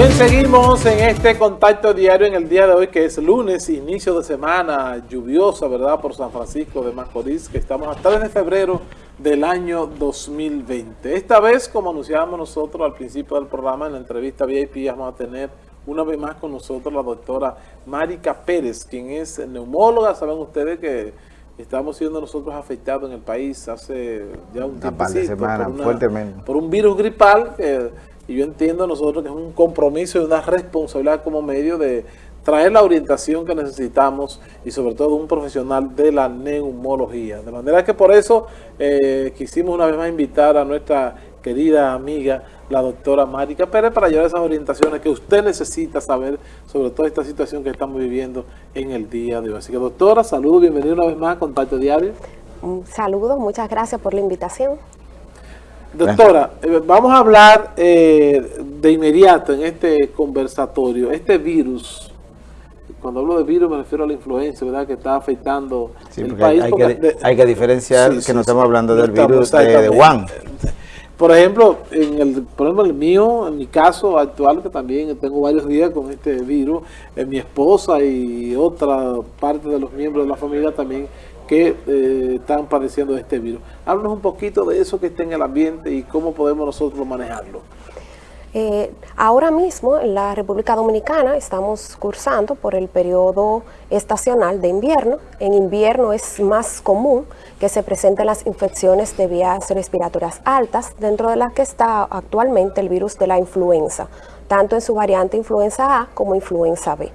Bien, seguimos en este contacto diario en el día de hoy, que es lunes, inicio de semana lluviosa, ¿verdad? Por San Francisco de Macorís, que estamos a 3 de febrero del año 2020. Esta vez, como anunciábamos nosotros al principio del programa, en la entrevista VIP, vamos a tener una vez más con nosotros la doctora Marica Pérez, quien es neumóloga. Saben ustedes que estamos siendo nosotros afectados en el país hace ya un tiempo. por, fuertemente. por un virus gripal que y yo entiendo nosotros que es un compromiso y una responsabilidad como medio de traer la orientación que necesitamos y sobre todo un profesional de la neumología. De manera que por eso eh, quisimos una vez más invitar a nuestra querida amiga, la doctora Marica Pérez, para llevar esas orientaciones que usted necesita saber sobre toda esta situación que estamos viviendo en el día de hoy. Así que doctora, saludos, bienvenida una vez más a Contacto Diario. Un saludo, muchas gracias por la invitación. Doctora, eh, vamos a hablar eh, de inmediato en este conversatorio, este virus, cuando hablo de virus me refiero a la influencia, ¿verdad?, que está afectando el país. Hay, que, hay que diferenciar que no estamos hablando del virus de, de Wuhan. Por ejemplo, en el, por ejemplo, el mío, en mi caso actual, que también tengo varios días con este virus, en mi esposa y otra parte de los miembros de la familia también que eh, están padeciendo de este virus. Háblanos un poquito de eso que está en el ambiente y cómo podemos nosotros manejarlo. Eh, ahora mismo en la República Dominicana estamos cursando por el periodo estacional de invierno. En invierno es más común que se presenten las infecciones de vías respiratorias altas, dentro de las que está actualmente el virus de la influenza, tanto en su variante influenza A como influenza B.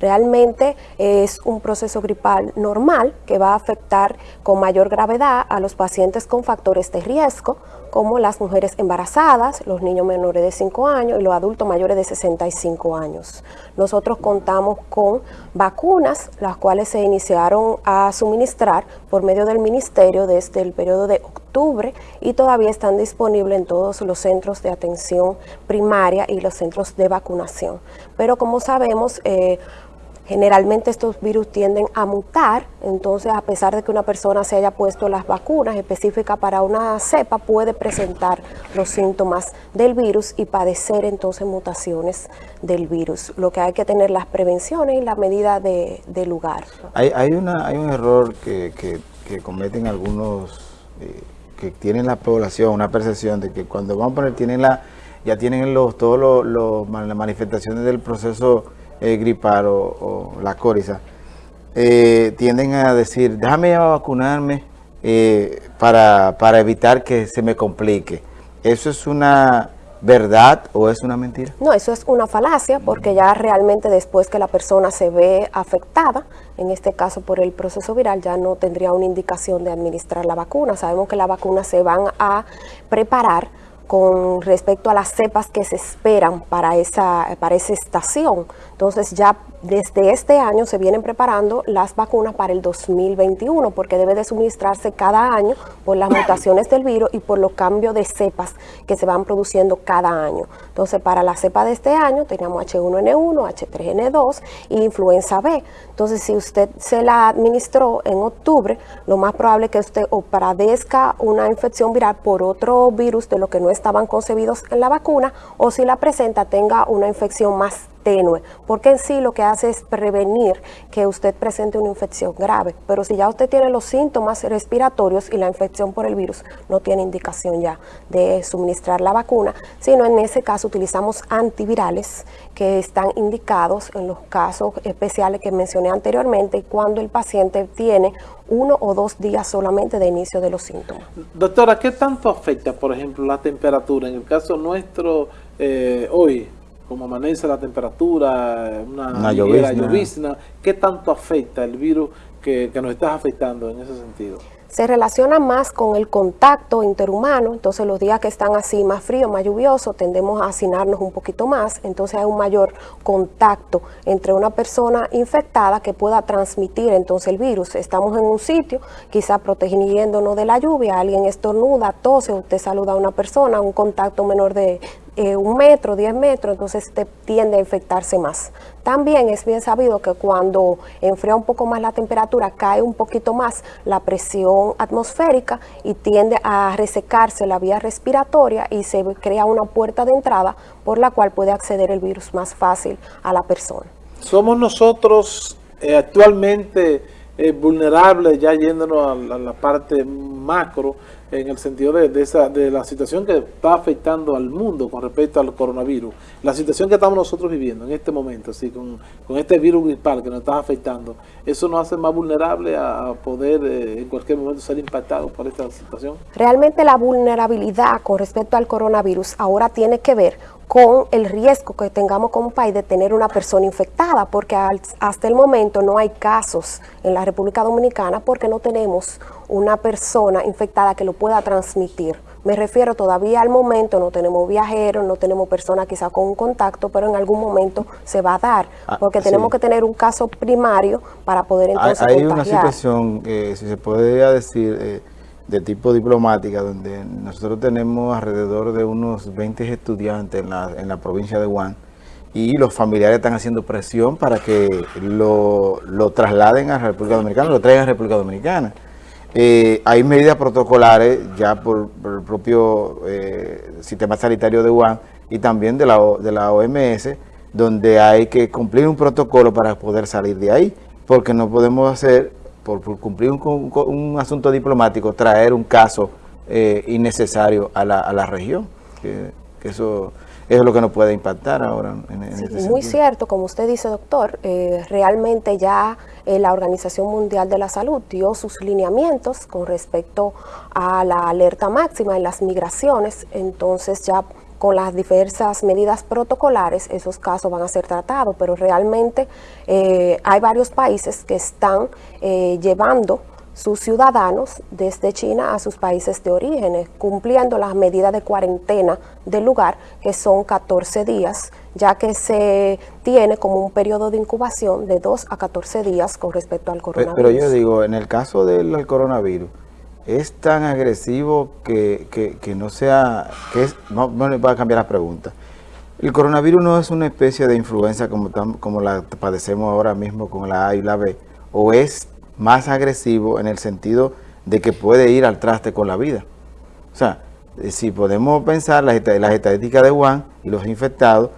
Realmente es un proceso gripal normal que va a afectar con mayor gravedad a los pacientes con factores de riesgo, como las mujeres embarazadas, los niños menores de 5 años y los adultos mayores de 65 años. Nosotros contamos con vacunas, las cuales se iniciaron a suministrar por medio del Ministerio desde el periodo de octubre y todavía están disponibles en todos los centros de atención primaria y los centros de vacunación. Pero como sabemos, eh, Generalmente estos virus tienden a mutar, entonces a pesar de que una persona se haya puesto las vacunas específicas para una cepa, puede presentar los síntomas del virus y padecer entonces mutaciones del virus. Lo que hay que tener las prevenciones y la medida de, lugar. Hay, hay, una, hay un error que, cometen algunos eh, que tienen la población, una percepción de que cuando vamos a poner, tienen la, ya tienen los, todas las manifestaciones del proceso eh, gripar o, la coriza, eh, tienden a decir, déjame vacunarme eh, para, para evitar que se me complique. ¿Eso es una verdad o es una mentira? No, eso es una falacia porque ya realmente después que la persona se ve afectada, en este caso por el proceso viral, ya no tendría una indicación de administrar la vacuna. Sabemos que las vacunas se van a preparar con respecto a las cepas que se esperan para esa, para esa estación. Entonces ya desde este año se vienen preparando las vacunas para el 2021 porque debe de suministrarse cada año por las mutaciones del virus y por los cambios de cepas que se van produciendo cada año. Entonces para la cepa de este año teníamos H1N1, H3N2 y influenza B. Entonces si usted se la administró en octubre, lo más probable es que usted o padezca una infección viral por otro virus de lo que no estaban concebidos en la vacuna o si la presenta tenga una infección más tenue, porque en sí lo que hace es prevenir que usted presente una infección grave, pero si ya usted tiene los síntomas respiratorios y la infección por el virus, no tiene indicación ya de suministrar la vacuna, sino en ese caso utilizamos antivirales que están indicados en los casos especiales que mencioné anteriormente cuando el paciente tiene uno o dos días solamente de inicio de los síntomas. Doctora, ¿qué tanto afecta, por ejemplo, la temperatura? En el caso nuestro, eh, hoy, como amanece la temperatura, una, una llovizna. ¿qué tanto afecta el virus que, que nos está afectando en ese sentido? se relaciona más con el contacto interhumano, entonces los días que están así más fríos, más lluviosos, tendemos a hacinarnos un poquito más, entonces hay un mayor contacto entre una persona infectada que pueda transmitir entonces el virus. Estamos en un sitio, quizá protegiéndonos de la lluvia, alguien estornuda, tose, usted saluda a una persona, un contacto menor de, eh, un metro, diez metros, entonces te tiende a infectarse más. También es bien sabido que cuando enfría un poco más la temperatura, cae un poquito más la presión presión atmosférica y tiende a resecarse la vía respiratoria y se crea una puerta de entrada por la cual puede acceder el virus más fácil a la persona. Somos nosotros eh, actualmente eh, vulnerables, ya yéndonos a la parte macro, en el sentido de, esa, de la situación que está afectando al mundo con respecto al coronavirus, la situación que estamos nosotros viviendo en este momento, así con, este virus gripal que nos está afectando, eso nos hace más vulnerables a, poder eh, en cualquier momento ser impactados por esta situación. Realmente la vulnerabilidad con respecto al coronavirus ahora tiene que ver con el riesgo que tengamos como país de tener una persona infectada, porque hasta el momento no hay casos en la República Dominicana porque no tenemos una persona infectada que lo pueda transmitir. Me refiero todavía al momento, no tenemos viajeros, no tenemos personas quizá con un contacto, pero en algún momento se va a dar, ah, porque tenemos que tener un caso primario para poder entonces Hay, hay una situación, eh, si se podría decir, eh, de tipo diplomática, donde nosotros tenemos alrededor de unos 20 estudiantes en la, en la provincia de Wuhan, y los familiares están haciendo presión para que lo, lo trasladen a la República Dominicana, lo traigan a la República Dominicana. Eh, hay medidas protocolares ya por, el propio eh, sistema sanitario de UAN y también de la, de la OMS, donde hay que cumplir un protocolo para poder salir de ahí, porque no podemos hacer, por, cumplir un, asunto diplomático, traer un caso eh, innecesario a la, a la región. Que, eso, es lo que nos puede impactar ahora. En, en muy cierto, como usted dice, doctor, realmente ya eh, la Organización Mundial de la Salud dio sus lineamientos con respecto a la alerta máxima en las migraciones, entonces ya con las diversas medidas protocolares esos casos van a ser tratados, pero realmente eh, hay varios países que están eh, llevando sus ciudadanos desde China a sus países de origen, cumpliendo las medidas de cuarentena del lugar, que son 14 días, ya que se tiene como un periodo de incubación de 2 a 14 días con respecto al coronavirus. Pero, yo digo, en el caso del coronavirus, es tan agresivo que, que, no sea, que es, no, no va a cambiar la pregunta. El coronavirus no es una especie de influenza como, como la padecemos ahora mismo con la A y la B, o es más agresivo en el sentido de que puede ir al traste con la vida. O sea, eh, si podemos pensar las, las estadísticas de Wuhan y los infectados,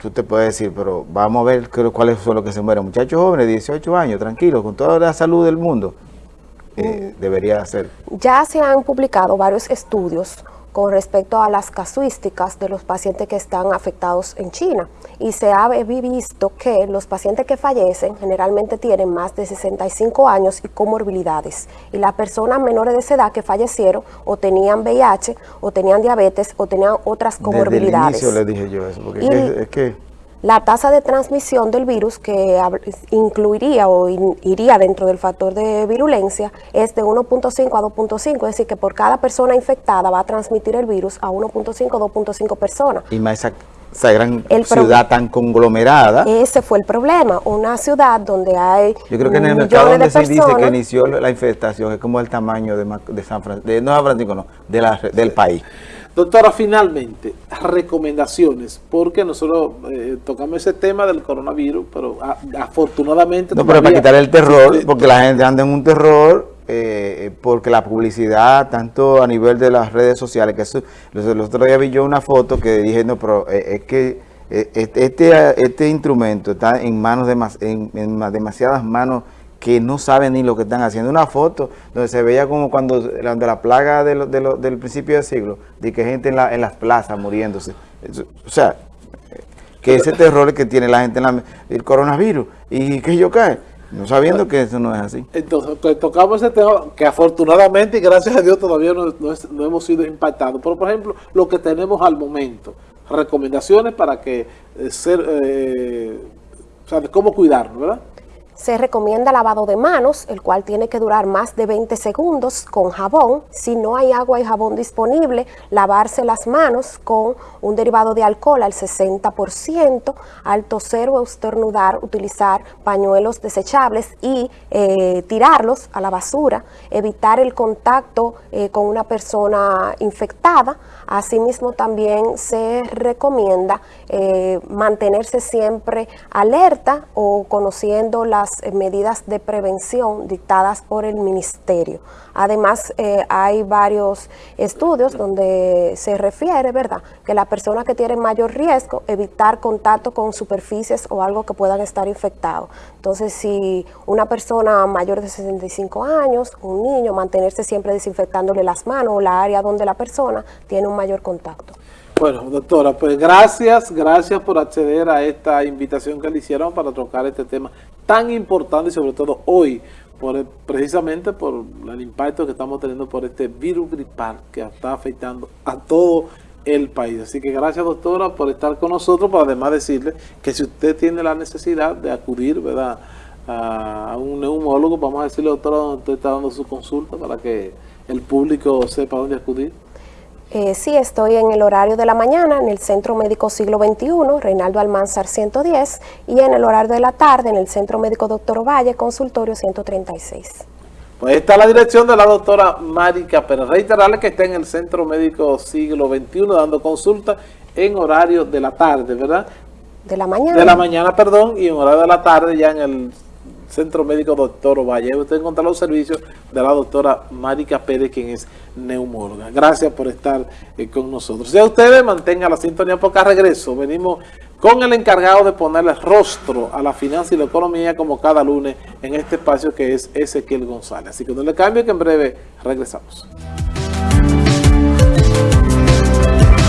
tú te puedes decir, pero vamos a ver cuáles son los que se mueren. Muchachos jóvenes, 18 años, tranquilos, con toda la salud del mundo, eh, debería ser. Ya se han publicado varios estudios con respecto a las casuísticas de los pacientes que están afectados en China. Y se ha visto que los pacientes que fallecen generalmente tienen más de 65 años y comorbilidades. Y las personas menores de esa edad que fallecieron o tenían VIH o tenían diabetes o tenían otras comorbilidades. Desde el inicio le dije yo eso, porque es que la tasa de transmisión del virus que incluiría o iría dentro del factor de virulencia es de 1.5 a 2.5, es decir, que por cada persona infectada va a transmitir el virus a 1.5 a 2.5 personas. Y más esa, gran ciudad tan conglomerada. Ese fue el problema, una ciudad donde hay Yo creo que en el mercado donde se dice que inició la infestación es como el tamaño de, San Francisco, de, no San Francisco, no, del país. Doctora, finalmente, recomendaciones, porque nosotros eh, tocamos ese tema del coronavirus, pero afortunadamente... No, pero para quitar el terror, porque la gente anda en un terror, eh, porque la publicidad, tanto a nivel de las redes sociales, que eso, el otro día vi yo una foto que dije, no, pero eh, es que este, este instrumento está en manos de en, en demasiadas manos que no saben ni lo que están haciendo. Una foto donde se veía como cuando de la plaga del principio del siglo, de que gente en, las plazas muriéndose. O sea, que ese terror que tiene la gente en la, el coronavirus y que yo cae, no sabiendo que eso no es así. Entonces, pues, tocamos ese tema que afortunadamente y gracias a Dios todavía no, hemos sido impactados. Pero, por ejemplo, lo que tenemos al momento, recomendaciones para que eh, ser, eh, o sea, de cómo cuidarnos, ¿verdad? Se recomienda lavado de manos, el cual tiene que durar más de 20 segundos con jabón. Si no hay agua y jabón disponible, lavarse las manos con un derivado de alcohol al 60%, al toser o estornudar, utilizar pañuelos desechables y eh, tirarlos a la basura, evitar el contacto eh, con una persona infectada. Asimismo, también se recomienda eh, mantenerse siempre alerta o conociendo las las eh, medidas de prevención dictadas por el ministerio. Además, eh, hay varios estudios donde se refiere, ¿verdad?, que la persona que tiene mayor riesgo, evitar contacto con superficies o algo que puedan estar infectados. Entonces, si una persona mayor de 65 años, un niño, mantenerse siempre desinfectándole las manos o la área donde la persona tiene un mayor contacto. Bueno, doctora, pues gracias, gracias por acceder a esta invitación que le hicieron para tocar este tema tan importante y sobre todo hoy, por precisamente por el impacto que estamos teniendo por este virus gripal que está afectando a todo el país. Así que gracias, doctora, por estar con nosotros, para además decirle que si usted tiene la necesidad de acudir, ¿verdad?, a un neumólogo, vamos a decirle, doctora, donde usted está dando su consulta para que el público sepa dónde acudir. Eh, sí, estoy en el horario de la mañana en el Centro Médico Siglo XXI, Reinaldo Almanzar 110, y en el horario de la tarde en el Centro Médico Doctor Valle, consultorio 136. Pues está la dirección de la doctora Marica Pérez. Reiterarle que está en el Centro Médico Siglo XXI dando consulta en horario de la tarde, ¿verdad? De la mañana. De la mañana, perdón, y en horario de la tarde ya en el Centro Médico Doctor Valle. Usted encuentra los servicios de la doctora Marica Pérez, quien es neumóloga. Gracias por estar eh, con nosotros. Si a ustedes mantengan la sintonía porque a regreso venimos con el encargado de ponerle rostro a la finanza y la economía como cada lunes en este espacio que es Ezequiel González. Así que no le cambie que en breve regresamos.